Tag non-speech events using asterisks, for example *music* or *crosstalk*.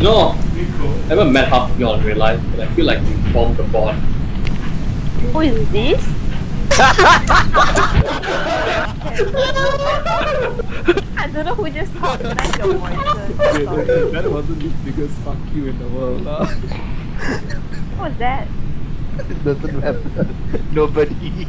No, know, I haven't met half of you in real life, but I feel like we formed the bond. Who is this? I don't know who just talked, but your that wasn't the biggest fuck you in the world. What was that? *laughs* It Doesn't matter. Nobody.